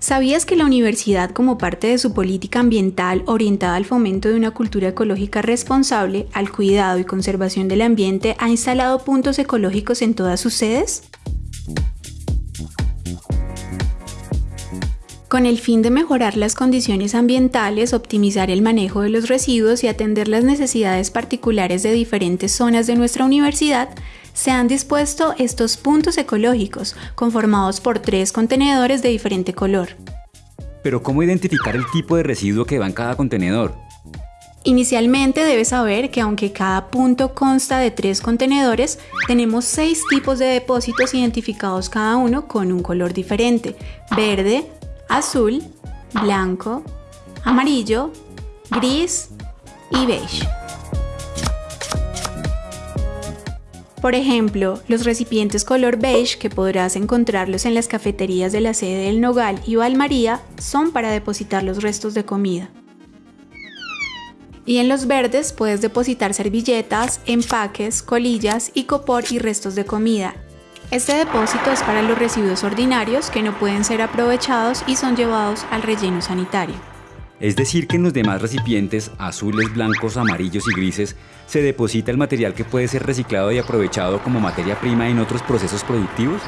¿Sabías que la universidad, como parte de su política ambiental orientada al fomento de una cultura ecológica responsable, al cuidado y conservación del ambiente, ha instalado puntos ecológicos en todas sus sedes? Con el fin de mejorar las condiciones ambientales, optimizar el manejo de los residuos y atender las necesidades particulares de diferentes zonas de nuestra universidad, se han dispuesto estos puntos ecológicos, conformados por tres contenedores de diferente color. Pero ¿cómo identificar el tipo de residuo que va en cada contenedor? Inicialmente debes saber que aunque cada punto consta de tres contenedores, tenemos seis tipos de depósitos identificados cada uno con un color diferente, verde, azul, blanco, amarillo, gris y beige. Por ejemplo, los recipientes color beige que podrás encontrarlos en las cafeterías de la sede del Nogal y Valmaría son para depositar los restos de comida. Y en los verdes puedes depositar servilletas, empaques, colillas, y copor y restos de comida. Este depósito es para los residuos ordinarios que no pueden ser aprovechados y son llevados al relleno sanitario. Es decir, que en los demás recipientes, azules, blancos, amarillos y grises, se deposita el material que puede ser reciclado y aprovechado como materia prima en otros procesos productivos?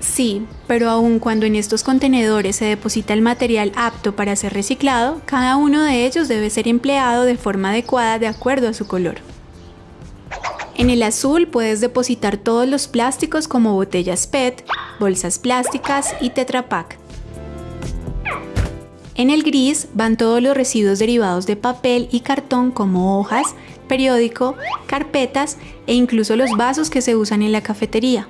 Sí, pero aun cuando en estos contenedores se deposita el material apto para ser reciclado, cada uno de ellos debe ser empleado de forma adecuada de acuerdo a su color. En el azul puedes depositar todos los plásticos como botellas PET, bolsas plásticas y Tetra Pak. En el gris van todos los residuos derivados de papel y cartón como hojas, periódico, carpetas e incluso los vasos que se usan en la cafetería.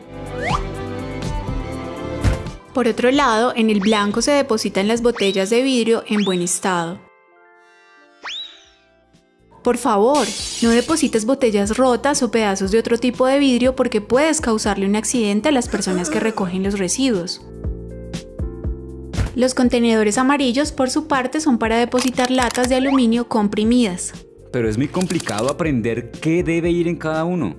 Por otro lado, en el blanco se depositan las botellas de vidrio en buen estado. Por favor, no deposites botellas rotas o pedazos de otro tipo de vidrio porque puedes causarle un accidente a las personas que recogen los residuos. Los contenedores amarillos, por su parte, son para depositar latas de aluminio comprimidas. Pero es muy complicado aprender qué debe ir en cada uno.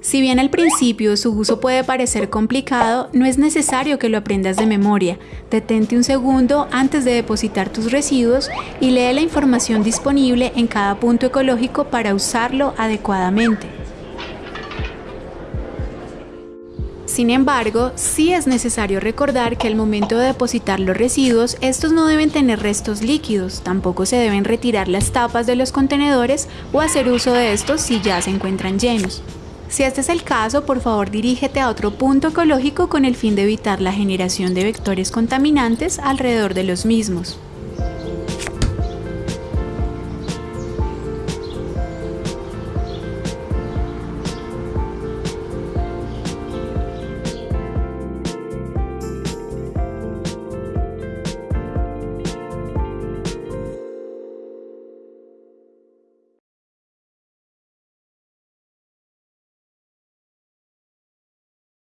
Si bien al principio su uso puede parecer complicado, no es necesario que lo aprendas de memoria. Detente un segundo antes de depositar tus residuos y lee la información disponible en cada punto ecológico para usarlo adecuadamente. Sin embargo, sí es necesario recordar que al momento de depositar los residuos, estos no deben tener restos líquidos, tampoco se deben retirar las tapas de los contenedores o hacer uso de estos si ya se encuentran llenos. Si este es el caso, por favor dirígete a otro punto ecológico con el fin de evitar la generación de vectores contaminantes alrededor de los mismos.